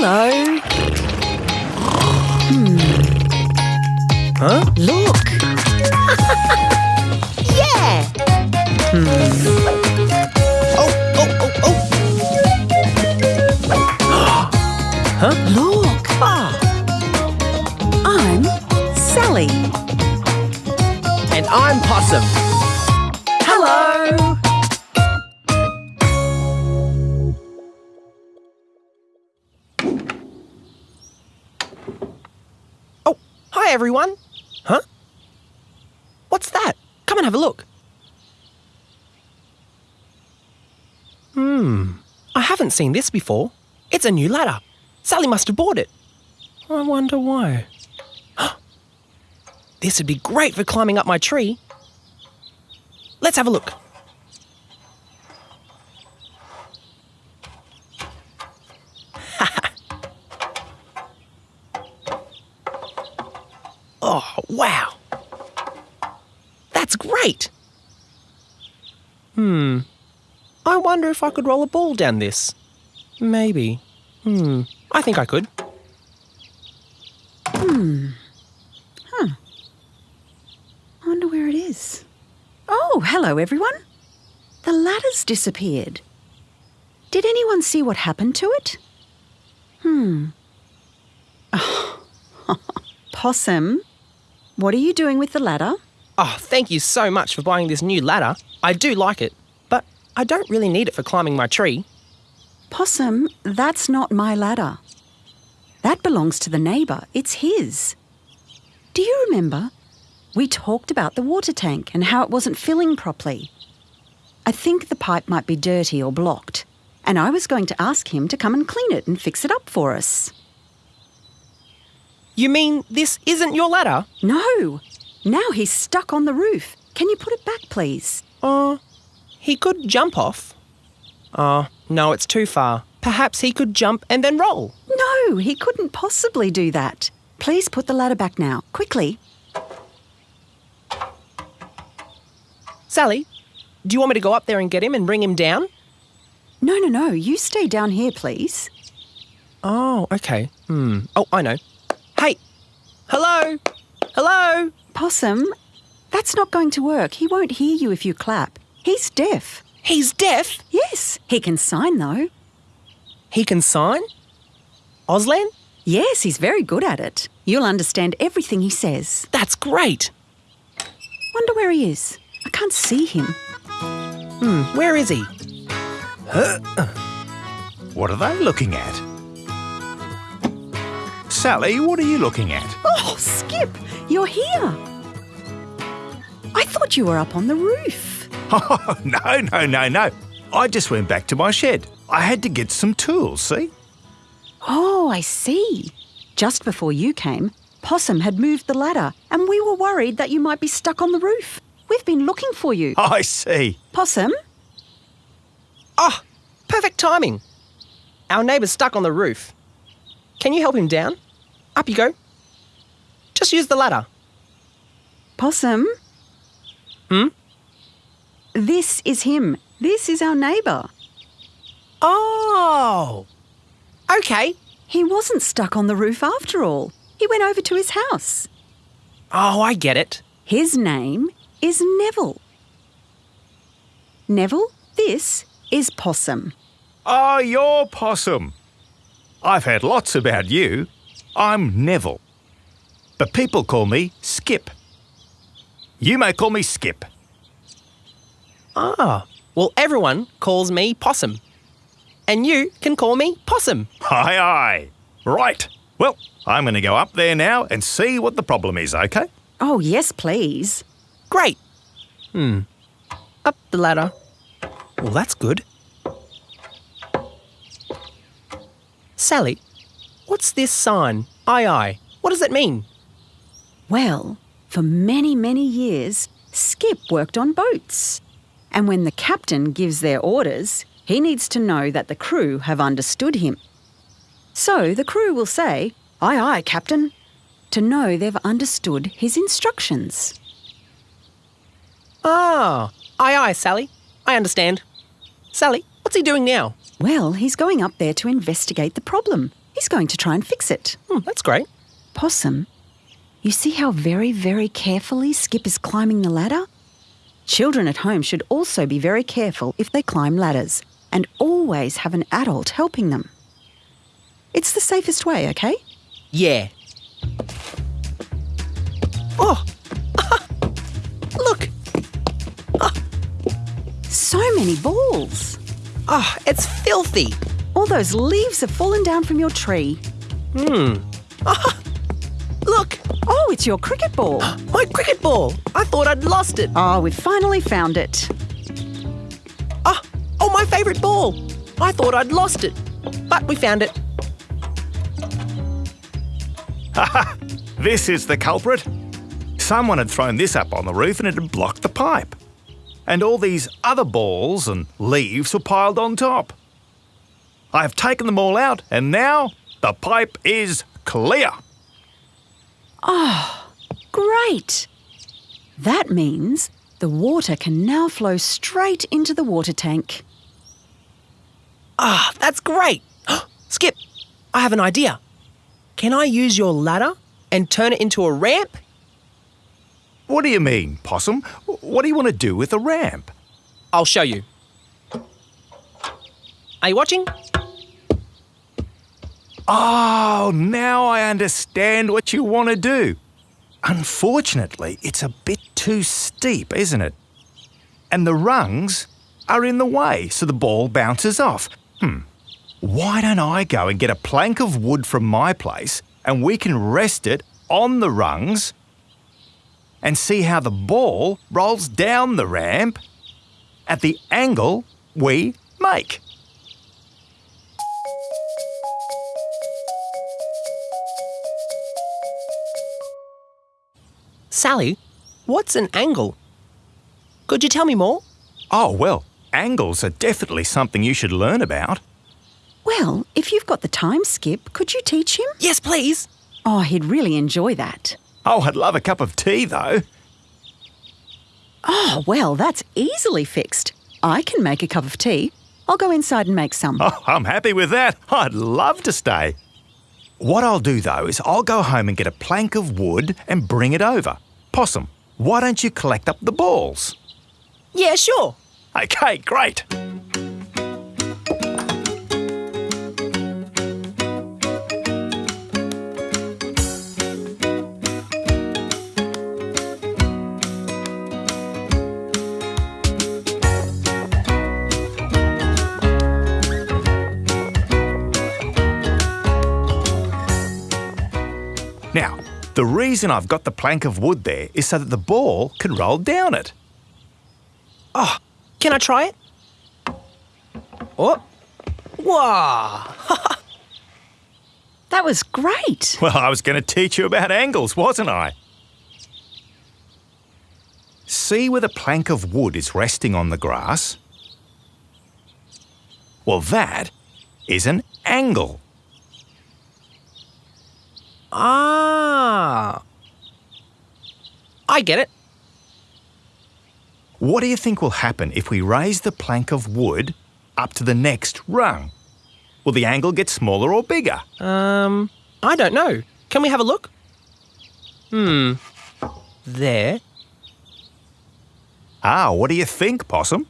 Hello. Huh? Look. yeah. Hmm. Oh, oh, oh, oh. huh? Look. Ah, I'm Sally. and I'm Possum. Hello. Hi everyone. Huh? What's that? Come and have a look. Hmm. I haven't seen this before. It's a new ladder. Sally must have bought it. I wonder why. this would be great for climbing up my tree. Let's have a look. Oh, wow. That's great. Hmm. I wonder if I could roll a ball down this. Maybe. Hmm. I think I could. Hmm. Huh. I wonder where it is. Oh, hello, everyone. The ladder's disappeared. Did anyone see what happened to it? Hmm. Oh. Possum, what are you doing with the ladder? Oh, thank you so much for buying this new ladder. I do like it, but I don't really need it for climbing my tree. Possum, that's not my ladder. That belongs to the neighbour. It's his. Do you remember? We talked about the water tank and how it wasn't filling properly. I think the pipe might be dirty or blocked, and I was going to ask him to come and clean it and fix it up for us. You mean this isn't your ladder? No! Now he's stuck on the roof. Can you put it back, please? Uh, he could jump off. Oh, no, it's too far. Perhaps he could jump and then roll. No, he couldn't possibly do that. Please put the ladder back now, quickly. Sally, do you want me to go up there and get him and bring him down? No, no, no, you stay down here, please. Oh, okay. Hmm. Oh, I know. Hey! Hello! Hello! Possum, that's not going to work. He won't hear you if you clap. He's deaf. He's deaf! Yes, he can sign though. He can sign? Auslan? Yes, he's very good at it. You'll understand everything he says. That's great! Wonder where he is. I can't see him. Hmm, where is he? What are they looking at? Sally, what are you looking at? Oh, Skip, you're here. I thought you were up on the roof. Oh, no, no, no, no. I just went back to my shed. I had to get some tools, see? Oh, I see. Just before you came, Possum had moved the ladder, and we were worried that you might be stuck on the roof. We've been looking for you. I see. Possum? Oh, perfect timing. Our neighbour's stuck on the roof. Can you help him down? Up you go. Just use the ladder. Possum? Hmm? This is him. This is our neighbour. Oh! Okay. He wasn't stuck on the roof after all. He went over to his house. Oh, I get it. His name is Neville. Neville, this is Possum. Oh, you're Possum. I've heard lots about you. I'm Neville. But people call me Skip. You may call me Skip. Ah, well, everyone calls me Possum. And you can call me Possum. Aye, aye. Right. Well, I'm going to go up there now and see what the problem is, okay? Oh, yes, please. Great. Hmm. Up the ladder. Well, that's good. Sally, what's this sign? Aye, aye. What does it mean? Well, for many, many years, Skip worked on boats. And when the captain gives their orders, he needs to know that the crew have understood him. So the crew will say, Aye, aye, Captain, to know they've understood his instructions. Ah, aye, aye, Sally. I understand. Sally, what's he doing now? Well, he's going up there to investigate the problem. He's going to try and fix it. Hmm, that's great. Possum, you see how very, very carefully Skip is climbing the ladder? Children at home should also be very careful if they climb ladders and always have an adult helping them. It's the safest way, okay? Yeah. Oh! Look! So many balls. Oh, it's filthy. All those leaves have fallen down from your tree. Hmm. Look! Oh, it's your cricket ball. My cricket ball! I thought I'd lost it. Oh, we've finally found it. Ah, oh, my favourite ball! I thought I'd lost it. But we found it. Ha ha! This is the culprit. Someone had thrown this up on the roof and it had blocked the pipe. And all these other balls and leaves were piled on top. I have taken them all out and now the pipe is clear. Oh, great. That means the water can now flow straight into the water tank. Ah, that's great. Skip, I have an idea. Can I use your ladder and turn it into a ramp? What do you mean, Possum? What do you want to do with a ramp? I'll show you. Are you watching? Oh, now I understand what you want to do. Unfortunately, it's a bit too steep, isn't it? And the rungs are in the way, so the ball bounces off. Hmm. Why don't I go and get a plank of wood from my place and we can rest it on the rungs and see how the ball rolls down the ramp at the angle we make? Sally, what's an angle? Could you tell me more? Oh, well, angles are definitely something you should learn about. Well, if you've got the time, Skip, could you teach him? Yes, please. Oh, he'd really enjoy that. Oh, I'd love a cup of tea, though. Oh, well, that's easily fixed. I can make a cup of tea. I'll go inside and make some. Oh, I'm happy with that. I'd love to stay. What I'll do, though, is I'll go home and get a plank of wood and bring it over. Possum, why don't you collect up the balls? Yeah, sure. Okay, great. The reason I've got the plank of wood there is so that the ball can roll down it. Oh, can I try it? Oh. Wow. That was great. Well, I was going to teach you about angles, wasn't I? See where the plank of wood is resting on the grass? Well, that is an angle. Ah. I get it. What do you think will happen if we raise the plank of wood up to the next rung? Will the angle get smaller or bigger? Um, I don't know. Can we have a look? Hmm. There. Ah, what do you think, Possum?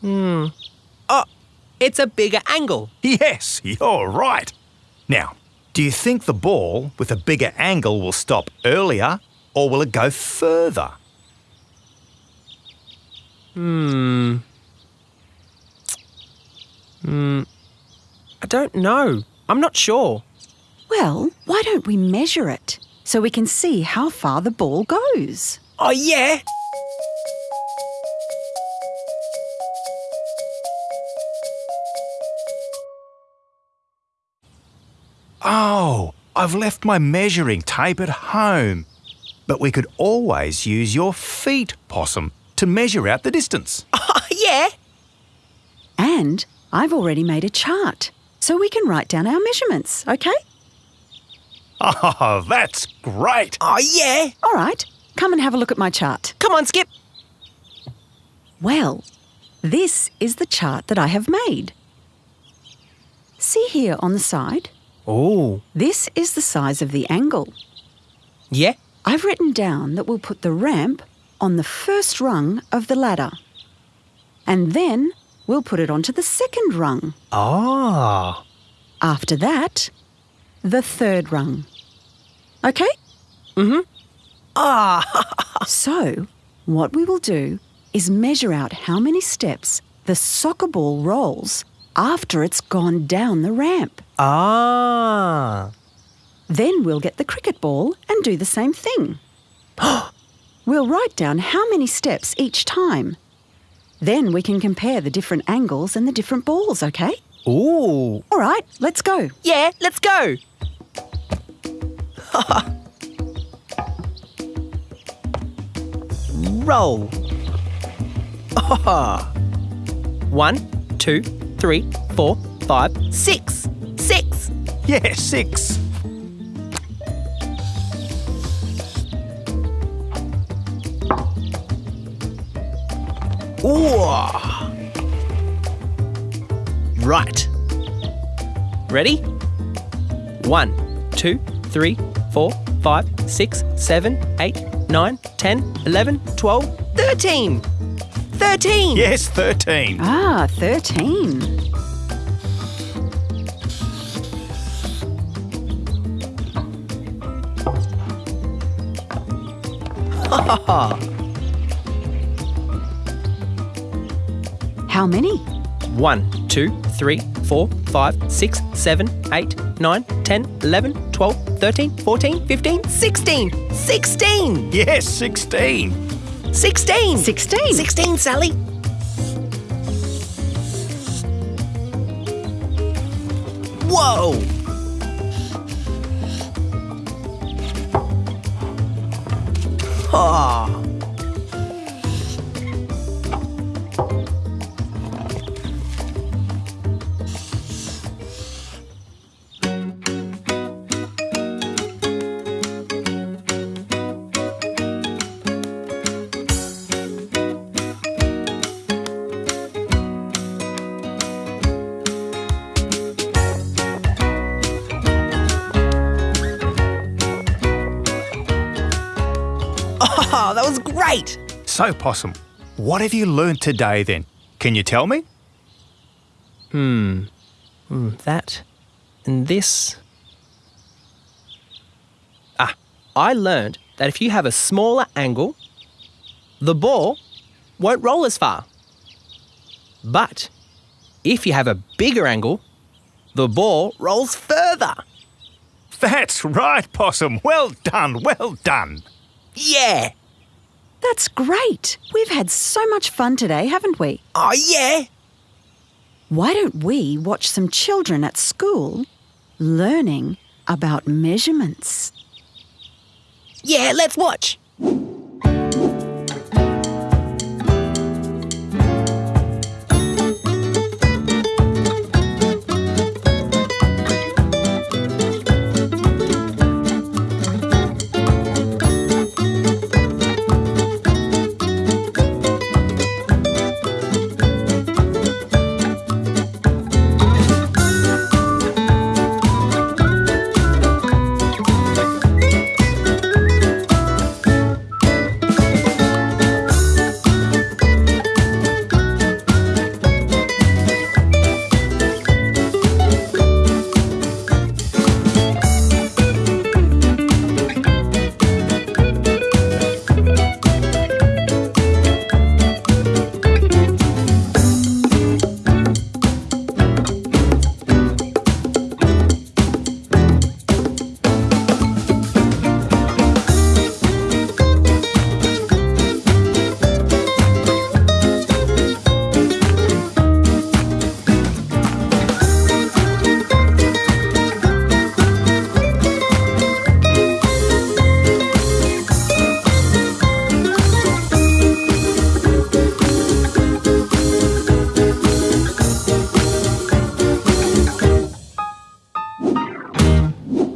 Hmm. Oh, it's a bigger angle. Yes, you're right. Now, do you think the ball with a bigger angle will stop earlier or will it go further? Hmm. Hmm. I don't know. I'm not sure. Well, why don't we measure it so we can see how far the ball goes? Oh, yeah. Oh, I've left my measuring tape at home. But we could always use your feet, Possum, to measure out the distance. Oh, yeah. And I've already made a chart so we can write down our measurements, okay? Oh, that's great. Oh, yeah. All right, come and have a look at my chart. Come on, Skip. Well, this is the chart that I have made. See here on the side? Oh. This is the size of the angle. Yeah? I've written down that we'll put the ramp on the first rung of the ladder. And then we'll put it onto the second rung. Ah. After that, the third rung. Okay? Mm hmm. Ah. So, what we will do is measure out how many steps the soccer ball rolls after it's gone down the ramp. Ah. Then we'll get the cricket ball and do the same thing. we'll write down how many steps each time. Then we can compare the different angles and the different balls, okay? Ooh. All right, let's go. Yeah, let's go. Roll. One, two, three, four, five, six. Six. Yeah, six. Ooh. Right. Ready? One, two, three, four, five, six, seven, eight, nine, ten, eleven, twelve, thirteen. Thirteen. Yes, 13. Ah, 13. How many? One, two, three, four, five, six, seven, eight, nine, ten, eleven, twelve, thirteen, fourteen, fifteen, sixteen. Sixteen. Yes, 16. Sixteen. 16. Sixteen, Sally. Whoa! Ah. Oh, that was great! So, Possum, what have you learnt today then? Can you tell me? Hmm, that and this. Ah, I learned that if you have a smaller angle, the ball won't roll as far. But if you have a bigger angle, the ball rolls further. That's right, Possum. Well done, well done. Yeah! That's great. We've had so much fun today, haven't we? Oh, yeah! Why don't we watch some children at school learning about measurements? Yeah, let's watch!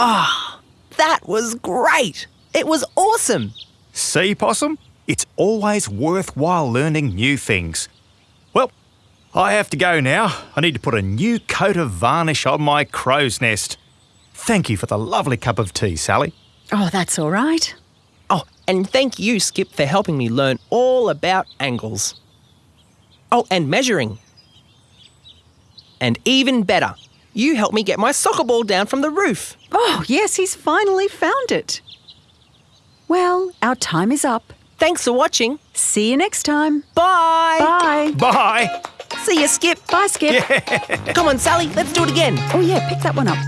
Ah, that was great! It was awesome! See, Possum? It's always worthwhile learning new things. Well, I have to go now. I need to put a new coat of varnish on my crow's nest. Thank you for the lovely cup of tea, Sally. Oh, that's all right. Oh, and thank you, Skip, for helping me learn all about angles. Oh, and measuring. And even better, you helped me get my soccer ball down from the roof. Oh, yes, he's finally found it. Well, our time is up. Thanks for watching. See you next time. Bye. Bye. Bye. See you, Skip. Bye, Skip. Come on, Sally, let's do it again. Oh, yeah, pick that one up.